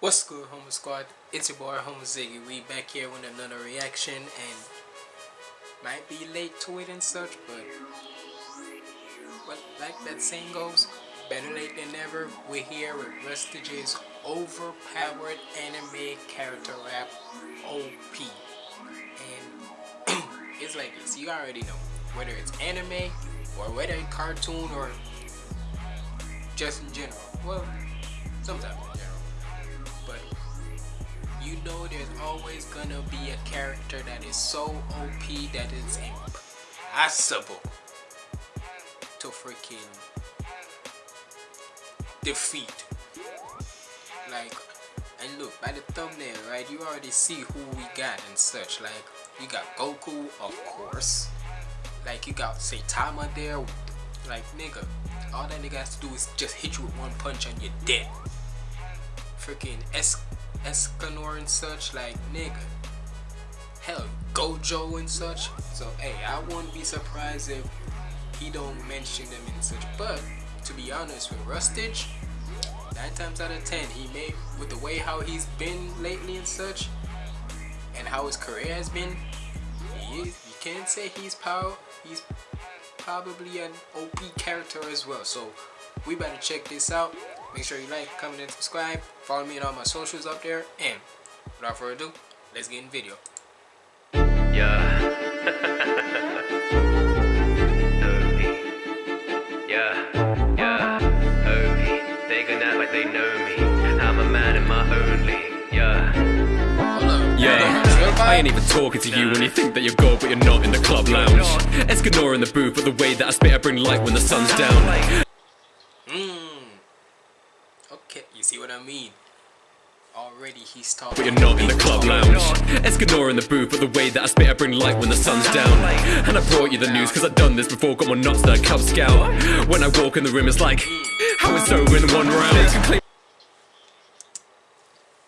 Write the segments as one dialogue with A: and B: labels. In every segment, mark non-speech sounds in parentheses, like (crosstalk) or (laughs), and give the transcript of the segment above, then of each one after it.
A: What's good, Homo Squad? It's your boy, Homo Ziggy. We back here with another reaction, and might be late to it and such, but but like that saying goes, better late than never. We're here with Rustage's overpowered anime character rap, OP, and (clears throat) it's like this. You already know whether it's anime or whether it's cartoon or just in general. Well, sometimes in general you know there's always gonna be a character that is so OP that it's impossible to freaking defeat. Like, and look, by the thumbnail, right, you already see who we got and such. Like, you got Goku, of course. Like, you got Saitama there. Like, nigga, all that nigga has to do is just hit you with one punch and you're dead. Freaking S Escanor and such, like nigga. Hell, Gojo and such. So hey, I won't be surprised if he don't mention them and such. But to be honest with Rustage, nine times out of ten, he may with the way how he's been lately and such, and how his career has been, he is, you can't say he's power. He's probably an OP character as well. So we better check this out. Make sure you like, comment, and subscribe. Follow me on all my socials up there. And without further ado, let's get in the video.
B: Yeah. (laughs) yeah, yeah, They gonna act like they know me. I'm a man in my own league. Yeah.
C: Yeah, I ain't even talking to you when you think that you're gold but you're not in the club lounge Escanor in the booth but the way that I spit I bring light when the sun's down
A: see what I mean? Already he's talking.
C: But you're not in the club lounge. Escanor in the booth, but the way that I spit, I bring light when the sun's down. And I brought you the news, cause I've done this before, got more nuts than a Cub Scout. When I walk in the room, it's like, how it's over in one round.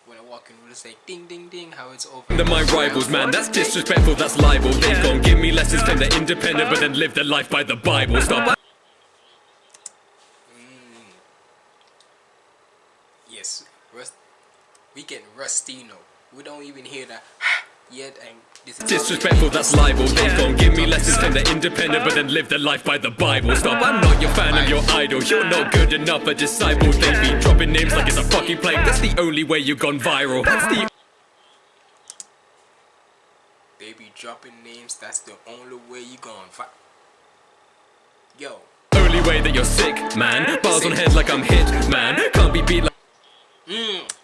A: When I walk in, it'll say ding ding ding, how it's over.
C: They're my rivals, man, that's disrespectful, that's libel. They gon' give me lessons, claim they're independent, but then live their life by the Bible. Stop.
A: yes, Rust we get Rustino. We don't even hear that (sighs) yet and this is
C: Disrespectful, that's libel. They gon' give me lessons, claim they're independent, but then live their life by the Bible. Stop, I'm not your fan, I'm your idol. You're not good enough, a disciple. They be dropping names like it's a fucking plague. That's the only way you gone viral. That's the
A: They be dropping names, that's the only way you gone viral. Yo.
C: Only way that you're sick, man. Bars on head like I'm hit, man. Can't be beat like
A: Mmm.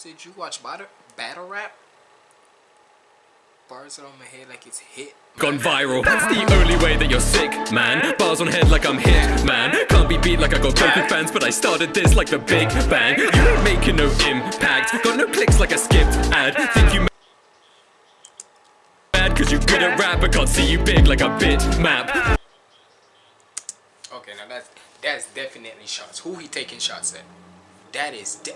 A: Did you watch battle, battle rap? Bars on my head like it's hit.
C: Gone viral. That's the only way that you're sick, man. Bars on head like I'm hit, man. Can't be beat like I got Goku fans, but I started this like the Big Bang. You ain't making no impact. Got no clicks like a skipped ad. Think you mad cause you good at rap, but can't see you big like a bitmap.
A: Okay, now that's that's definitely shots. Who he taking shots at? That is de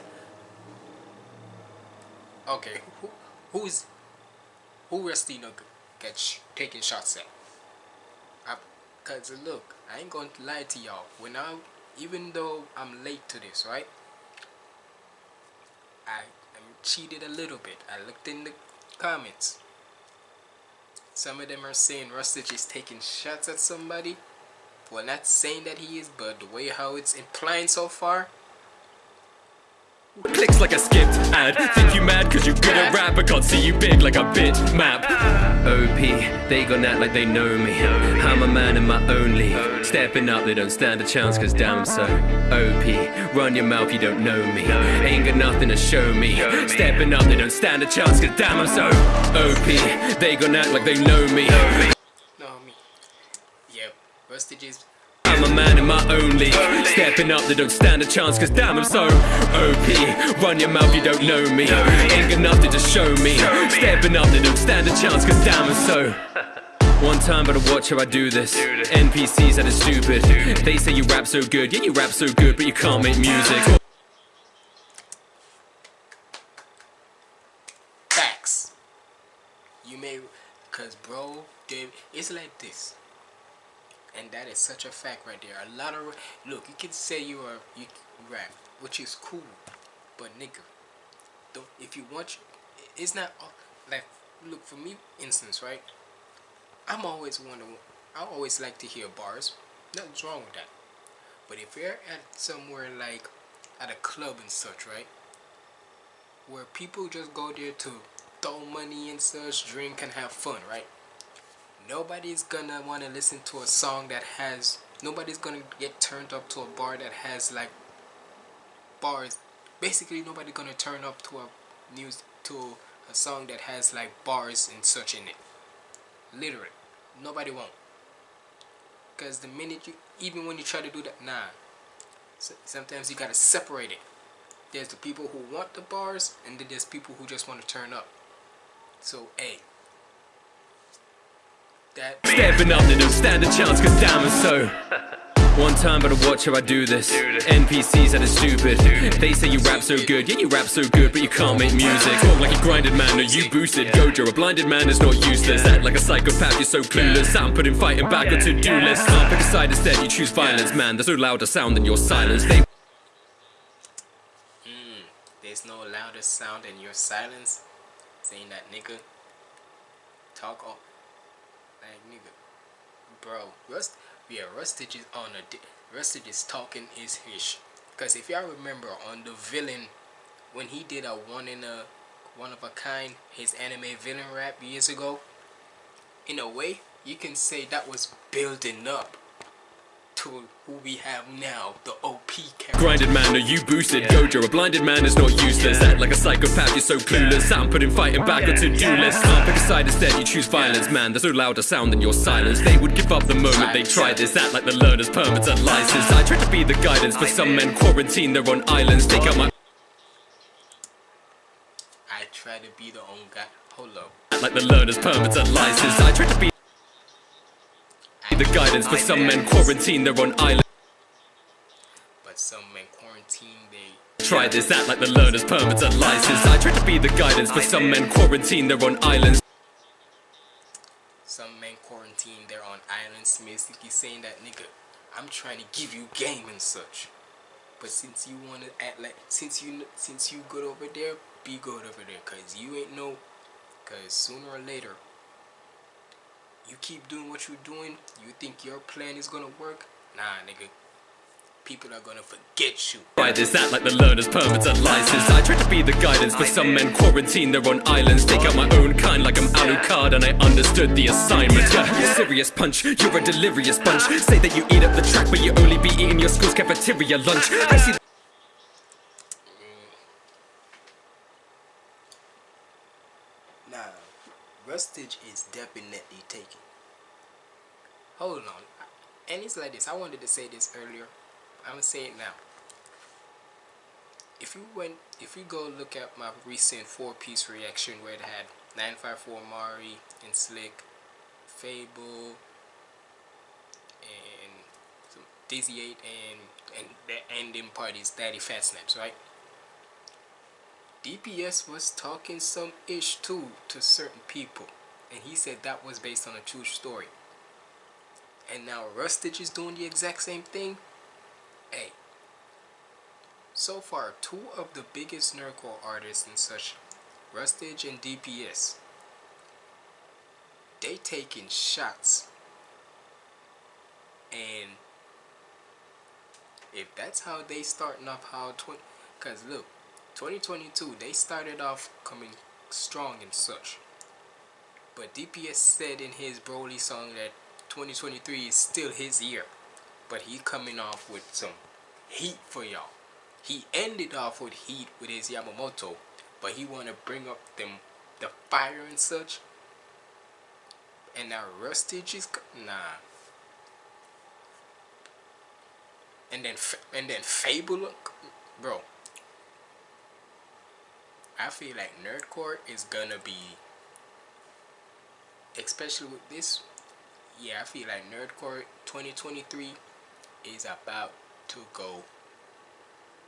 A: Okay, who who's who Rustino gets taking shots at? I, Cause look, I ain't going to lie to y'all. When I even though I'm late to this, right? I am cheated a little bit. I looked in the comments. Some of them are saying Rustage is taking shots at somebody. Well, not saying that he is, but the way how it's implying so far.
C: Clicks like a skipped ad. Think you mad cause you good at rap. I can't see you big like a bitmap. OP, they gon' act like they know me. I'm a man in my own league Stepping up, they don't stand a chance cause damn so OP, run your mouth, you don't know me. Ain't got nothing to show me. Stepping up, they don't stand a chance cause damn I'm so OP, they gon' act like they know me.
A: Rustage's
C: I'm a man my own league Stepping up, they don't stand a chance Cause damn I'm so OP Run your mouth, you don't know me Ain't nothing to show me Stepping up, they don't stand a chance Cause damn I'm so one time, but I watch how I do this. NPCs that are stupid. They say you rap so good, yeah, you rap so good, but you can't make music.
A: Facts. You may, cause bro, it's like this and that is such a fact right there. A lot of look, you can say you are you rap, which is cool, but nigga, don't if you want, it's not like look for me instance right. I'm always wondering. I always like to hear bars. Nothing's wrong with that. But if you're at somewhere like at a club and such, right, where people just go there to throw money and such, drink and have fun, right? Nobody's gonna want to listen to a song that has. Nobody's gonna get turned up to a bar that has like bars. Basically, nobody's gonna turn up to a news to a song that has like bars and such in it. Literally, nobody won't. Cause the minute you, even when you try to do that, nah. So sometimes you gotta separate it. There's the people who want the bars, and then there's people who just want to turn up. So, hey, that
C: Stepping up, they don't stand a chance, cause damn and so. (laughs) One time, but I watch how I do this. NPCs that are stupid. They say you rap so good, yeah, you rap so good, but you can't make music. Talk like you grinded man, or you boosted. Gojo, a blinded man is not useless. Act like a psychopath, you're so clueless. I'm putting fighting back on to do list. Can't pick a side instead, you choose violence, man. There's no louder sound than your silence. They hmm,
A: there's no louder sound than your silence. Saying that nigga talk all like nigga, bro. Rust, yeah, Rustage is on a Rustage is talking his ish. Cause if y'all remember on the villain, when he did a one in a one of a kind his anime villain rap years ago, in a way you can say that was building up to who we have now, the OP character.
C: Grinded man, are you boosted? Gojo, a blinded man is not useless. Act like a psychopath, you're so clueless. I'm putting fighting back oh, on to-do list. Can't pick a side instead, you choose violence, man. There's no louder sound than your silence. They would give up the moment they tried this. Act like the learner's permits and license. I try to be the guidance for some men quarantined, they're on islands. Take out my
A: I try to be the own guy. Hold up.
C: act like the learner's permits and license. I try to be the guidance for some men quarantine they're on islands.
A: But some men quarantine, they
C: Try this, act like the learner's permits and license. I try to be the guidance for some men quarantine they're on islands.
A: some men quarantine, they're on islands, basically saying that nigga, I'm trying to give you game and such. But since you wanna act like since you since you good over there, be good over there, cause you ain't no, cause sooner or later, you keep doing what you're doing, you think your plan is gonna work? Nah, nigga. People are gonna forget you.
C: Try this, act like the learner's permits and license. I try to be the guidance for some men quarantined, they're on islands. Take out my own kind like I'm Alucard and I understood the assignment. Yeah, serious punch, you're a delirious bunch. Say that you eat up the track, but you only be eating your school's cafeteria lunch. I see
A: Rustage is definitely taken. Hold on. And it's like this. I wanted to say this earlier. I'm gonna say it now. If you went, if you go look at my recent four-piece reaction where it had 954 Mari and Slick, Fable, and Dizzy 8 and and the ending part is Daddyphatsnaps, right? DPS was talking some ish too to certain people, and he said that was based on a true story. And now Rustage is doing the exact same thing. Hey, so far, two of the biggest nerdcore artists and such, Rustage and DPS, they taking shots. And if that's how they starting off how 20, cause look, 2022 they started off coming strong and such. But DPS said in his Broly song that 2023 is still his year. But he coming off with some heat for y'all. He ended off with heat with his Yamamoto, but he wanna bring up them the fire and such. And now Rustage is nah. And then and then Fable, bro. I feel like Nerdcore is gonna be, especially with this. Yeah, I feel like Nerdcore 2023 is about to go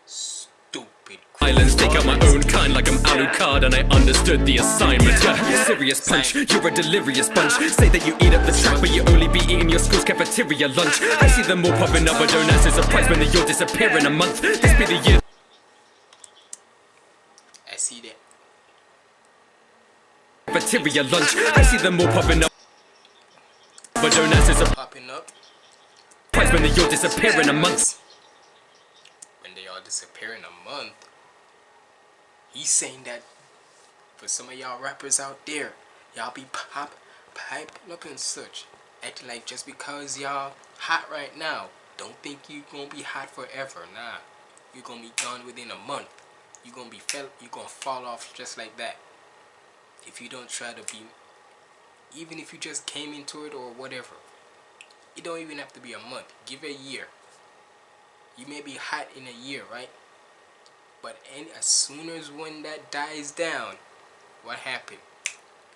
A: stupid.
C: Islands take out my own kind like I'm Alucard and I understood the assignment. Yeah, serious punch, you're a delirious bunch. Say that you eat at the track, but you only be eating your school's cafeteria lunch. I see them all popping up, but don't ask a surprise when they all disappear in a month. This be the year.
A: I see that.
C: Cafeteria lunch. I see them all popping up, but don't ask surprise
A: Popping up.
C: when they all disappear in a month.
A: When they all disappear in a month. He's saying that for some of y'all rappers out there, y'all be pop piping up and such. Acting like just because y'all hot right now, don't think you gonna be hot forever. Nah. you gonna be gone within a month. you gonna be fell you gonna fall off just like that. If you don't try to be even if you just came into it or whatever. It don't even have to be a month. Give it a year. You may be hot in a year, right? But any, as soon as when that dies down, what happened?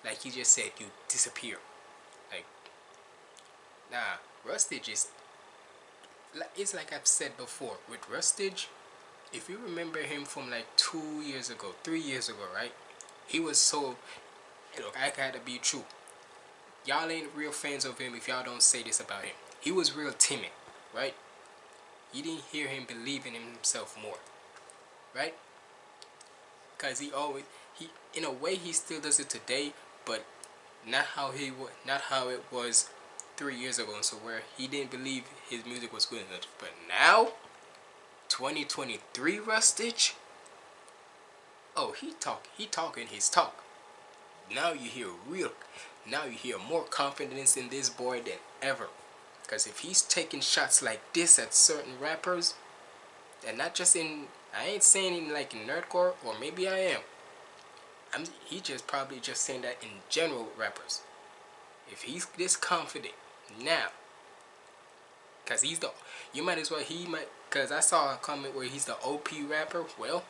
A: Like he just said, you disappear. Like, nah, Rustage is. It's like I've said before with Rustage. If you remember him from like two years ago, three years ago, right? He was so. Look, I gotta be true. Y'all ain't real fans of him if y'all don't say this about him. He was real timid, right? You didn't hear him believing in himself more, right? Cause he always he in a way he still does it today, but not how he not how it was three years ago. And so where he didn't believe his music was good enough, but now, 2023 Rustage. Oh, he talk he talking his talk. Now you hear real. Now you hear more confidence in this boy than ever. Because if he's taking shots like this at certain rappers, and not just in, I ain't saying in like in nerdcore, or maybe I am. I'm, he just probably just saying that in general rappers. If he's this confident now, cause he's the, you might as well he might, cause I saw a comment where he's the OP rapper. Well,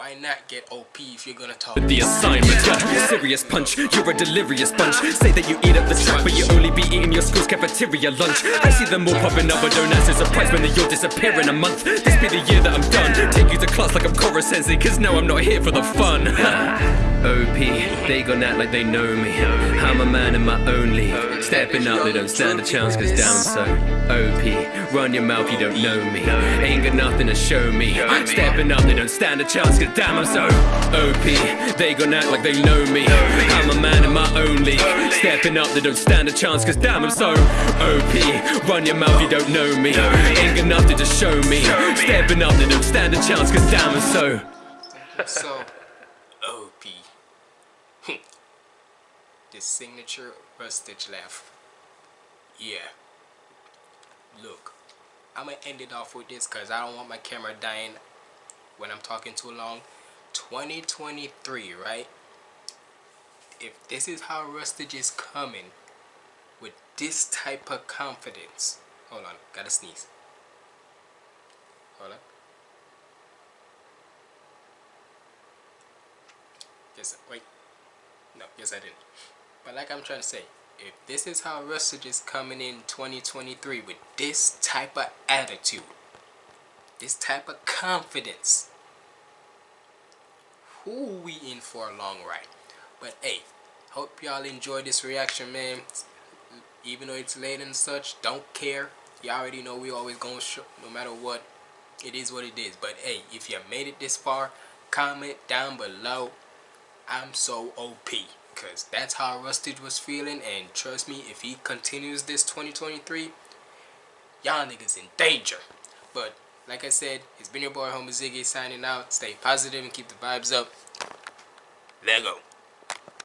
A: why not get OP if you're gonna talk?
C: The assignment, yeah, serious punch. You're a delirious bunch. Say that you eat at the track, but you only be eating your school's cafeteria lunch. I see them all popping up, but don't ask a surprise when they all disappear in a month. This be the year that I'm done. Take you to class like I'm Koro Sensei, cause no, I'm not here for the fun. (laughs) OP, they gon' act like they know me. I'm a man in my own league. Stepping up, they don't stand a chance, cause damn so. OP, run your mouth, you don't know me. Ain't got nothing to show me. Stepping up, they don't stand a chance, cause damn I'm so. OP, they gon' act like they know me. I'm a man in my own league. Stepping up, they don't stand a chance, cause damn I'm so. OP, run your mouth, you don't know me. Ain't got nothing to show me. Stepping up, they don't stand a chance, cause damn I'm so.
A: So, OP. the signature rustage left Yeah. Look, I'm gonna end it off with this because I don't want my camera dying when I'm talking too long. 2023, right? If this is how rustage is coming with this type of confidence. Hold on, gotta sneeze. Hold on. Yes, wait. No, yes I didn't. But like I'm trying to say, if this is how Rustage is coming in 2023 with this type of attitude, this type of confidence, who we in for a long ride. But hey, hope y'all enjoy this reaction, man. Even though it's late and such, don't care. You already know we always gonna show, no matter what. It is what it is. But hey, if you made it this far, comment down below. I'm so OP. Because that's how Rustage was feeling. And trust me, if he continues this 2023, y'all niggas in danger. But like I said, it's been your boy Homer Ziggy signing out. Stay positive and keep the vibes up. Let go.